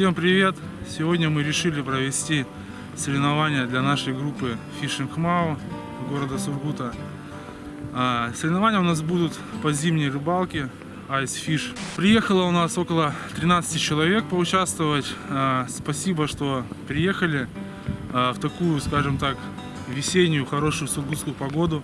Всем привет! Сегодня мы решили провести соревнования для нашей группы Fishing Mao города Сургута. А, Соревнования у нас будут по зимней рыбалке Ice Fish. Приехало у нас около 13 человек поучаствовать. А, Спасибо, что приехали а, в такую, скажем так, весеннюю, хорошую сургутскую погоду.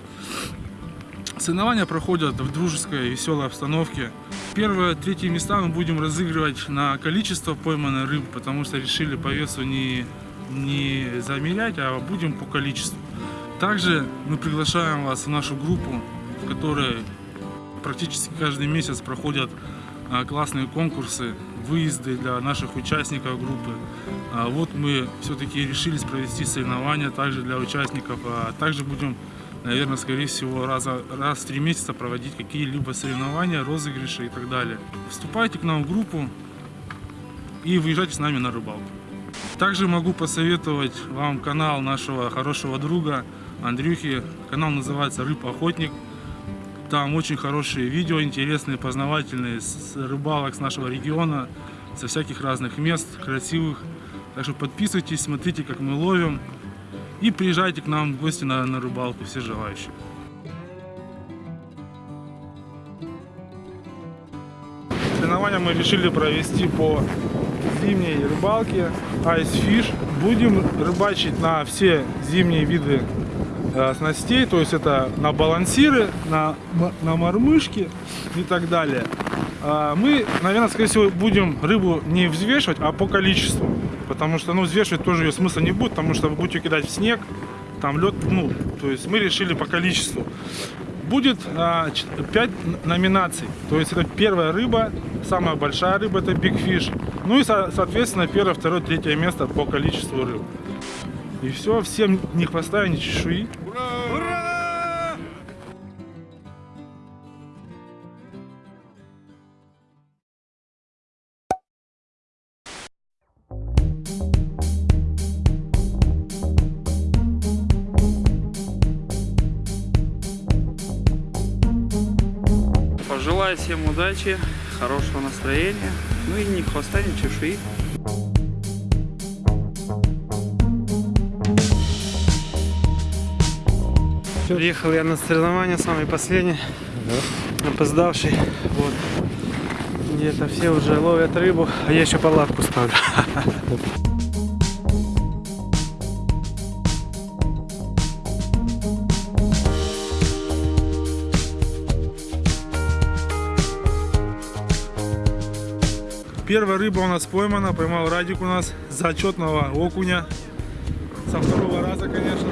Соревнования проходят в дружеской, веселой обстановке. Первые, третьи места мы будем разыгрывать на количество пойманной рыбы, потому что решили по весу не, не замерять, а будем по количеству. Также мы приглашаем вас в нашу группу, в которой практически каждый месяц проходят а, классные конкурсы, выезды для наших участников группы. А Вот мы все-таки решились провести соревнования также для участников, а также будем наверное, скорее всего, раза, раз в три месяца проводить какие-либо соревнования, розыгрыши и так далее. Вступайте к нам в группу и выезжайте с нами на рыбалку. Также могу посоветовать вам канал нашего хорошего друга Андрюхи. Канал называется «Рыб Охотник». Там очень хорошие видео, интересные, познавательные, с рыбалок с нашего региона, со всяких разных мест, красивых. Так что подписывайтесь, смотрите, как мы ловим. И приезжайте к нам в гости на, на рыбалку, все желающие. Соревнования мы решили провести по зимней рыбалке Ice Fish. Будем рыбачить на все зимние виды э, снастей, то есть это на балансиры, на, на мормышки и так далее. А мы, наверное, скорее всего, будем рыбу не взвешивать, а по количеству. Потому что, ну, взвешивать тоже ее смысла не будет, потому что вы будете кидать в снег, там лед, ну, то есть мы решили по количеству. Будет а, 5 номинаций, то есть это первая рыба, самая большая рыба это Big Fish, ну и, со соответственно, первое, второе, третье место по количеству рыб. И все, всем ни хвоста, ни чешуи. Пожелаю всем удачи, хорошего настроения, ну и ни хвоста, ни чешуи. Приехал я на соревнования, самый последний, опоздавший. Вот. Где-то все уже ловят рыбу, а я еще палатку ставлю. Первая рыба у нас поймана, поймал Радик у нас зачетного окуня. Со второго раза, конечно.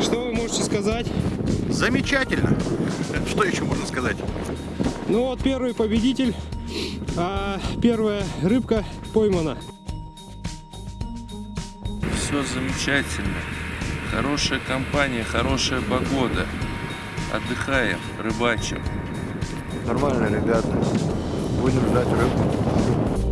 Что вы можете сказать? Замечательно. Что еще можно сказать? Ну вот первый победитель, а первая рыбка поймана. Все замечательно. Хорошая компания, хорошая погода. Отдыхаем, рыбачим. Нормально, ребята. Будем ждать рыбу.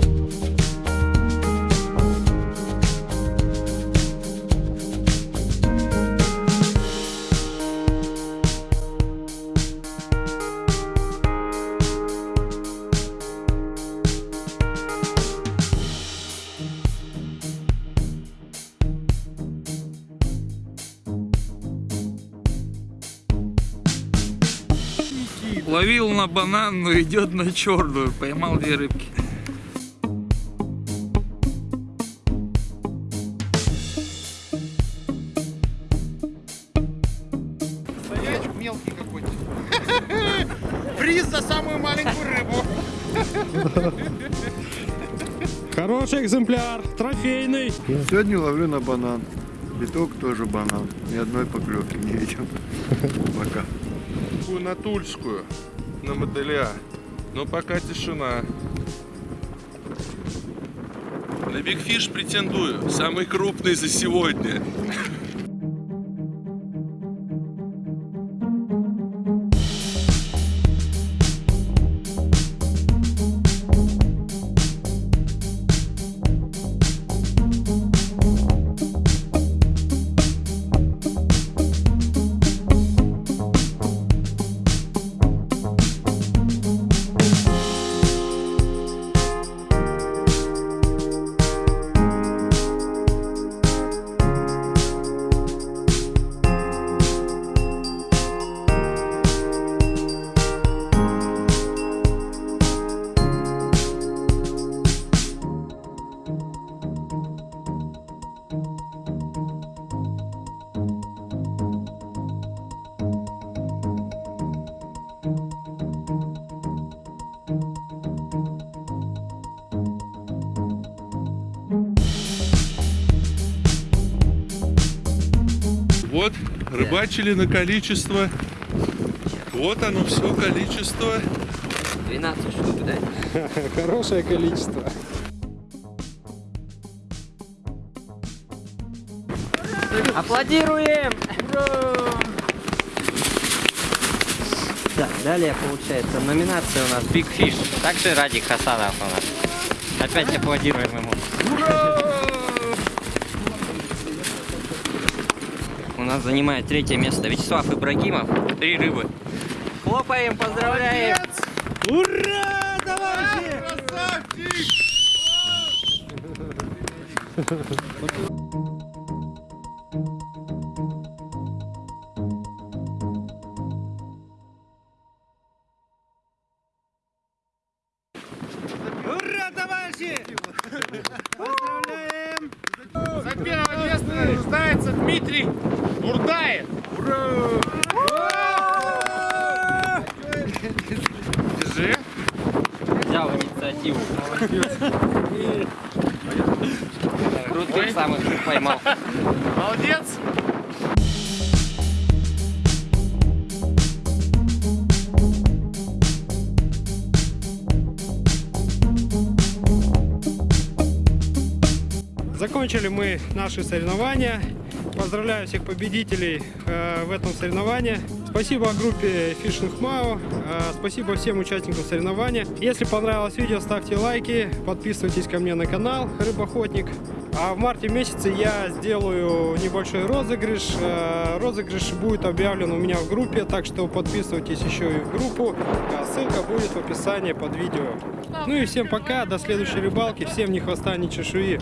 Ловил на бананную, идет на черную. Поймал две рыбки. Стоячек мелкий какой-то. Приз за самую маленькую рыбу. Хороший экземпляр, трофейный. Сегодня ловлю на банан. Биток тоже банан. Ни одной поклевки не видел. Пока. Такую на Тульскую, на моделя. Но пока тишина. На Биг Фиш претендую. Самый крупный за сегодня. Рыбачили на количество. Вот оно все количество. 12 штук, да? Хорошее количество. Аплодируем! Так, далее получается номинация у нас Big Fish. Также Радик Хасанов у нас. Опять аплодируем ему. У нас занимает третье место Вячеслав Ибрагимов. Три рыбы. Хлопаем, поздравляем! Ура, товарищи! Ура, товарищи! Поздравляем! За первое место награждается Дмитрий Бурдаев. Держи. Взял инициативу. Крутых самых поймал. Молодец. Закончили мы наши соревнования. Поздравляю всех победителей э, в этом соревновании. Спасибо группе Fishing Mao. э, спасибо всем участникам соревнования. Если понравилось видео, ставьте лайки, подписывайтесь ко мне на канал Рыбоохотник. А в марте месяце я сделаю небольшой розыгрыш. Э, розыгрыш будет объявлен у меня в группе, так что подписывайтесь еще и в группу. А Ссылка будет в описании под видео. Ну и всем пока, до следующей рыбалки. Всем ни хвоста, ни чешуи.